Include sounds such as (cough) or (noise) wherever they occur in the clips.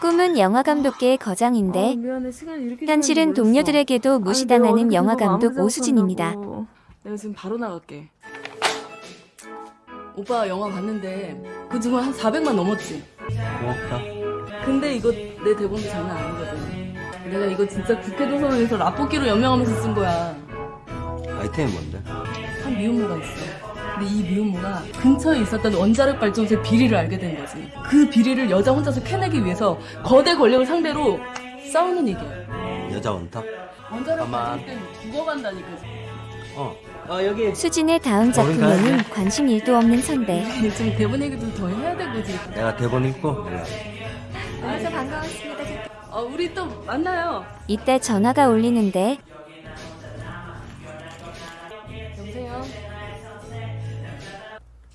꿈은 영화 감독계의 거장인데 아, 미안해 시간이 이렇게 현실은. 동료들에게도 무시당하는 내가 영화 어저께 너무 감독 아무 오수진입니다. 내가 지금 바로 나갈게. 오빠 영화 봤는데 그 중에 한 400만 넘었지. 고맙다. 근데 이거 내 대본도 장난 아니거든. 내가 이거 진짜 국회 도서관에서 라볶이로 연명하면서 쓴 거야. 아이템이 뭔데? 한 미혼모가 있어. 근데 이 미혼모가 근처에 있었던 원자력 발전소의 비리를 알게 된 거지. 그 비리를 여자 혼자서 캐내기 위해서 거대 권력을 상대로 싸우는 얘기야. 여자 원탑? 원자력. 발전소 때문에 죽어간다니까. 어. 어 여기. 수진의 다음 작품에는 관심 일도 없는 선배. (laughs) 좀 대본 얘기도 더 해야 되고 지금. 내가 대본 읽고 연락. 만나서 반가웠습니다. 어, 우리 또 만나요. 이때 전화가 울리는데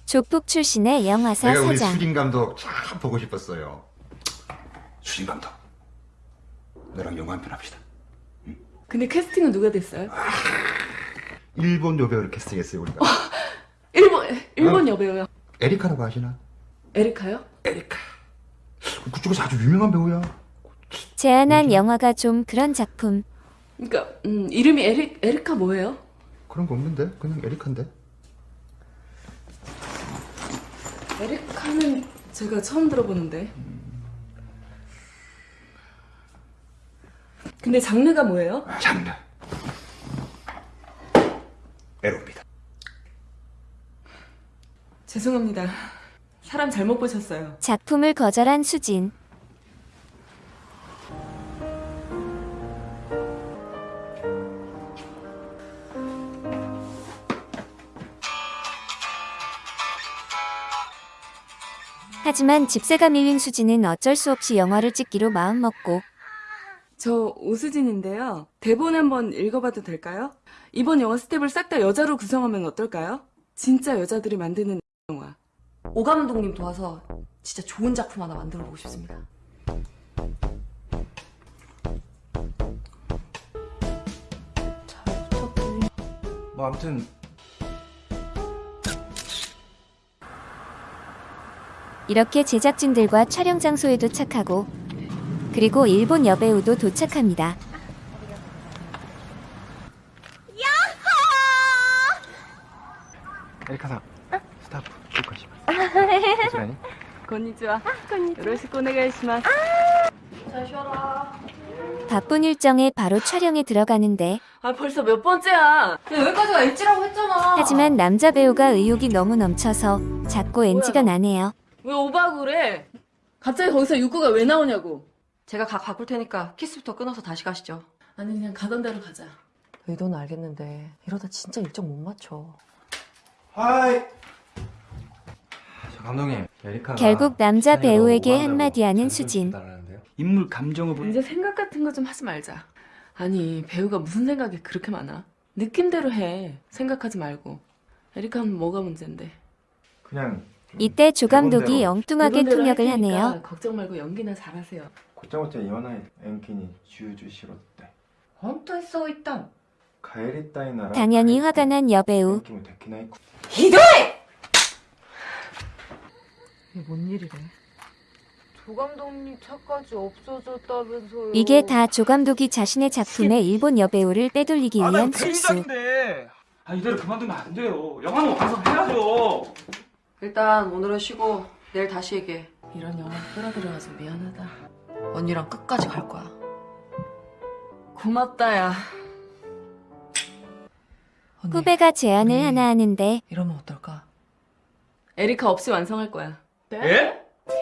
조폭 출신의 영화사 내가 우리 사장. 수진 감독 참 보고 싶었어요. 수진 감독, 너랑 영화 한 편 합시다. 근데 캐스팅은 누가 됐어요? 일본 여배우를 캐스팅했어요 우리가. 일본 일본 여배우요. 에리카라고 아시나? 에리카요? 에리카. 그쪽에서 아주 유명한 배우야. 제안한 영화가 좀 그런 작품. 그러니까 음, 이름이 에리 에리카 뭐예요? 그런 거 없는데 그냥 에리카인데. 에리카는 제가 처음 들어보는데. 근데 장르가 뭐예요? 장르. 에로입니다. 죄송합니다. 사람 잘못 보셨어요. 작품을 거절한 수진. 하지만 집세가 밀린 수진은 어쩔 수 없이 영화를 찍기로 마음먹고 저 오수진인데요. 대본 한번 읽어봐도 될까요? 이번 영화 스텝을 싹 다 여자로 구성하면 어떨까요? 진짜 여자들이 만드는 영화. 오 감독님 도와서 진짜 좋은 작품 하나 만들어 보고 싶습니다. 뭐 아무튼 이렇게 제작진들과 촬영 장소에 도착하고 그리고 일본 여배우도 도착합니다. エリカさん スタッフ こ(laughs) んにちは. よろしくお願いします. 바쁜 일정에 바로 촬영에 들어가는데 아 벌써 몇 번째야. 야, 여기까지가 edge라고 했잖아. 하지만 남자 배우가 의욕이 너무 넘쳐서 자꾸 NG가 나네요. 왜 오바하고 그래? 갑자기 거기서 육구가 왜 나오냐고. 제가 각 바꿀 테니까 키스부터 끊어서 다시 가시죠. 아니 그냥 가던 대로 가자. 의도는 알겠는데 이러다 진짜 일정 못 맞춰. 하이 저 감독님 에리카가 결국 남자 배우에게 한마디 하는 수진. 인물 감정을 보 이제 생각 같은 거 좀 하지 말자. 아니 배우가 무슨 생각이 그렇게 많아? 느낌대로 해. 생각하지 말고. 에리카는 뭐가 문제인데? 그냥 이때 조감독이 엉뚱하게 통역을 하네요. 걱정 말고 연기나 잘하세요. 곧장부터 연하의 앵키니 지우주시로때. 헌터 써있다. 가에리 따이 나라. 당연히 화가 난 여배우. 이도해! 이게 뭔 일이래? 조감독님 차까지 없어졌다면서요. 이게 다 조감독이 자신의 작품에 일본 여배우를 빼돌리기 아, 위한 실수. 아, 이대로 그만두면 안 돼요. 영화는 완성해야죠. 일단 오늘은 쉬고 내일 다시 얘기해. 이런 영화 끌어들여가지고 미안하다. 언니랑 끝까지 갈 거야. 고맙다 야. 언니, 후배가 제안을 음. 하나 하는데 이러면 어떨까? 에리카 없이 완성할 거야. 예?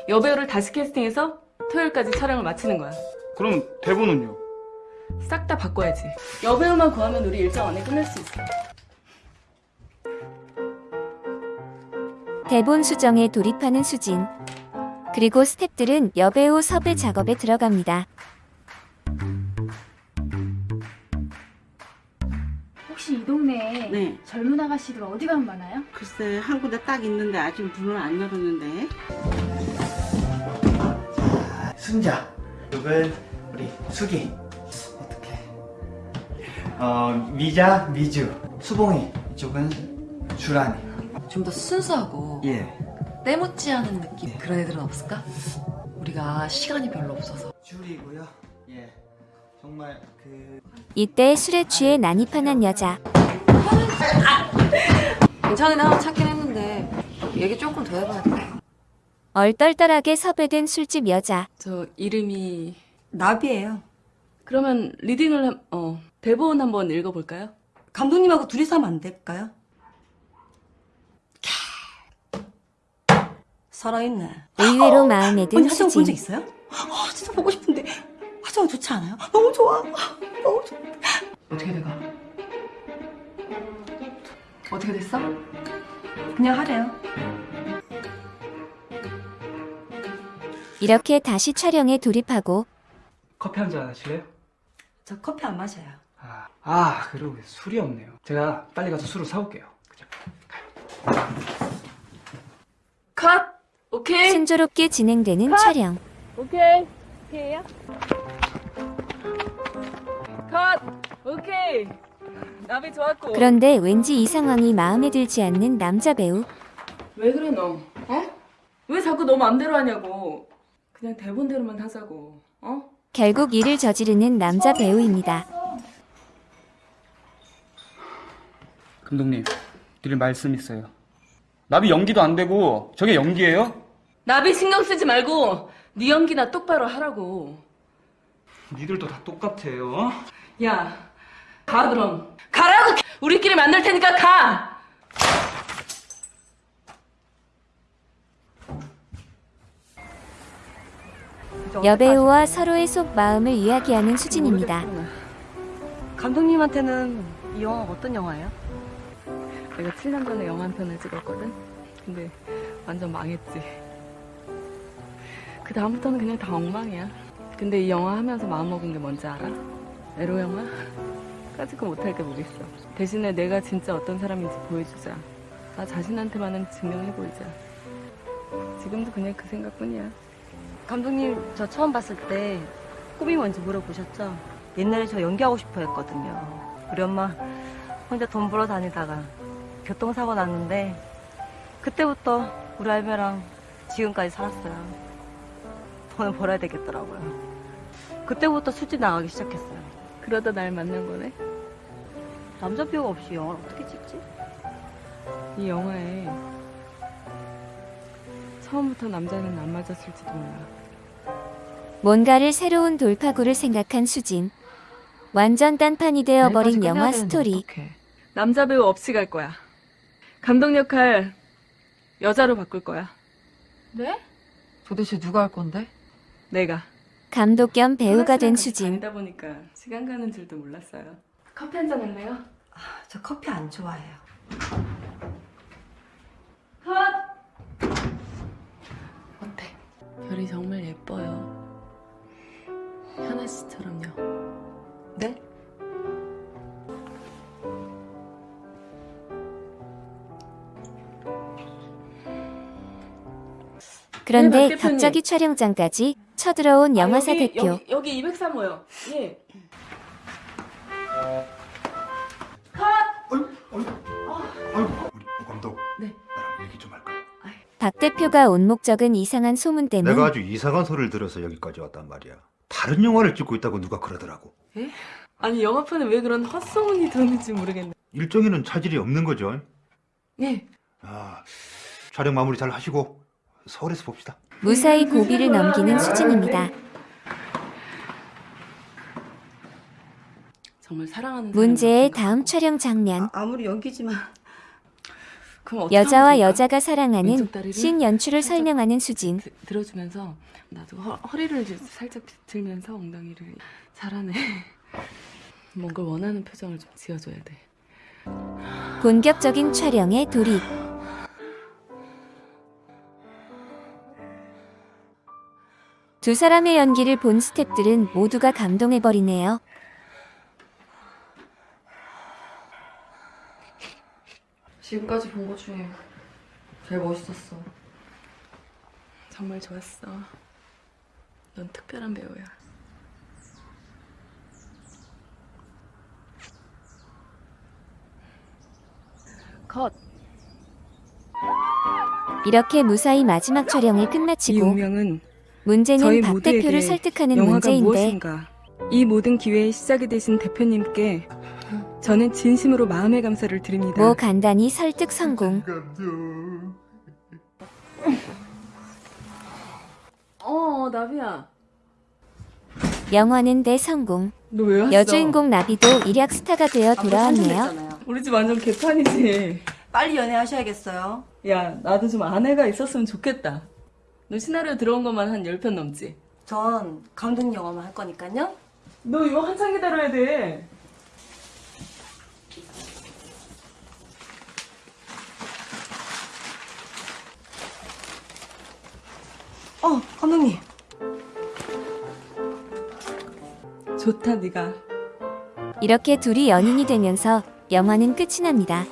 여배우를 다시 캐스팅해서 토요일까지 촬영을 마치는 거야. 그럼 대본은요? 싹 다 바꿔야지. 여배우만 구하면 우리 일정 안에 끝낼 수 있어. 대본 수정에 돌입하는 수진. 그리고 스탭들은 여배우 섭외 작업에 들어갑니다. 혹시 이 동네에 네. 젊은 아가씨들 어디 가면 많아요? 글쎄 한 군데 딱 있는데 아직 문을 안 열었는데 순자 이쪽은 우리 수기 어떻게 어 미자 미주 수봉이 이쪽은 주란이 좀 더 순수하고 예 때묻지 않은 느낌 그런 애들은 없을까? 우리가 시간이 별로 없어서 줄이고요. 예. 정말 그 이때 술에 취해 난입하는 여자. 괜찮은 애 하나 찾긴 했는데 얘기 조금 더 해봐야 돼 얼떨떨하게 섭외된 술집 여자. 저 이름이 나비예요. 그러면 리딩을 한- 어 대본 한번 읽어볼까요? 감독님하고 둘이서 하면 안 될까요? 살아있네. 의외로 마음에 든 언니 화장 본적 수진. 있어요? 아, 진짜 보고 싶은데 화장 좋지 않아요? 너무 좋아. 너무 좋아. 어떻게 돼가? 어떻게 됐어? 그냥 하래요. 이렇게 다시 촬영에 돌입하고 커피 한 잔 하실래요? 저 커피 안 마셔요. 아, 아 그러고 술이 없네요. 제가 빨리 가서 술을 사올게요. 그죠? 컷! 오케이? 순조롭게 진행되는 촬영. 오케이. 오케이야? 컷! 오케이. 나비 좋았고. 그런데 왠지 이 상황이 마음에 들지 않는 남자 배우. 왜 그래 너? 어? 왜 자꾸 너 맘대로 하냐고. 그냥 대본대로만 하자고. 어? 결국 일을 저지르는 남자 배우입니다. 감독님, 드릴 말씀 있어요. 나비 연기도 안 되고 저게 연기예요? 나비 신경 쓰지 말고 네 연기나 똑바로 하라고. 니들도 다 똑같아요. 어? 야, 가 그럼. 가라고. 우리끼리 만날 테니까 가. 여배우와 서로의 속 마음을 이야기하는 수진입니다. 감독님한테는 이 영화 어떤 영화예요? 내가 7년 전에 영화 한 편을 찍었거든. 근데 완전 망했지. 그 다음부터는 그냥 다 엉망이야. 근데 이 영화 하면서 마음먹은 게 뭔지 알아? 에로 영화? (laughs) 까짓거 못할 게뭐 있어. 대신에 내가 진짜 어떤 사람인지 보여주자. 나 자신한테만은 증명해보이자. 지금도 그냥 그 생각뿐이야. 감독님 저 처음 봤을 때 꿈이 뭔지 물어보셨죠? 옛날에 저 연기하고 싶어 했거든요. 우리 엄마 혼자 돈 벌어 다니다가 교통사고 났는데 그때부터 우리 할매랑 지금까지 살았어요. 돈을 벌어야 되겠더라고요. 그때부터 술집 나가기 시작했어요. 그러다 날 만난 거네? 남자 배우가 없이 영화를 어떻게 찍지? 이 영화에 처음부터 남자는 안 맞았을지도 몰라. 뭔가를 새로운 돌파구를 생각한 수진. 완전 딴판이 되어버린 영화 스토리. 어떡해. 남자 배우 없이 갈 거야. 감독 역할 여자로 바꿀 거야. 네? 도대체 누가 할 건데? 내가. 감독 겸 배우가 된 수진. 다니다 보니까 시간 가는 줄도 몰랐어요. 커피 한 잔 할래요? 저 커피 안 좋아해요. 어때? 별이 정말 예뻐요. 현아 씨처럼요. 네? 그런데 네. 갑자기 촬영장까지 쳐들어온 영화사 아, 여기, 대표. 여기, 여기 203호요. 예. 아이고 우리 오 감독. 네. 나랑 얘기 좀 할까요? 박 대표가 온 목적은 이상한 소문 때문. 내가 아주 이상한 소리를 들어서 여기까지 왔단 말이야. 다른 영화를 찍고 있다고 누가 그러더라고. 아니 영화판에 왜 그런 헛소문이 도는지 모르겠네. 일정에는 차질이 없는 거죠. 예. 아, 촬영 마무리 잘 하시고 서울에서 봅시다. 무사히 고비를 넘기는 수진입니다. 정말 사랑하는 문제의 다음 촬영 장면. 아 무리 연기지만 그럼 어떻게 여자와? 여자가 사랑하는 씬 연출을 설명하는 수진. 드- 들어주면서 나도 허, 허리를 이제 살짝 들면서 엉덩이를 잘하네. (laughs) 뭔가 원하는 표정을 좀 지어줘야 돼. 본격적인 촬영에 돌입. 두 사람의 연기를 본 스탭들은 모두가 감동해버리네요. 지금까지 본 것 중에 제일 멋있었어. 정말 좋았어. 넌 특별한 배우야. 컷. 이렇게 무사히 마지막 촬영을 이 끝마치고 운명은 문제는 저희 박 대표를 설득하는 문제인데 무엇인가 이 모든 기회의 시작이 되신 대표님께 저는 진심으로 마음의 감사를 드립니다. 뭐 간단히 설득 성공. 어 나비야 영화는 대성공. 너왜 왔어? 여주인공 나비도 일약 스타가 되어 돌아왔네요. 우리 집 완전 개판이지. 빨리 연애하셔야겠어요. 야 나도 좀 아내가 있었으면 좋겠다. 너 시나리오 들어온 것만 한 10편 넘지? 전 감독님 영화만 할 거니까요. 너 이거 한참 기다려야 돼. 어, 감독님. 좋다 네가. 이렇게 둘이 연인이 되면서 영화는 끝이 납니다.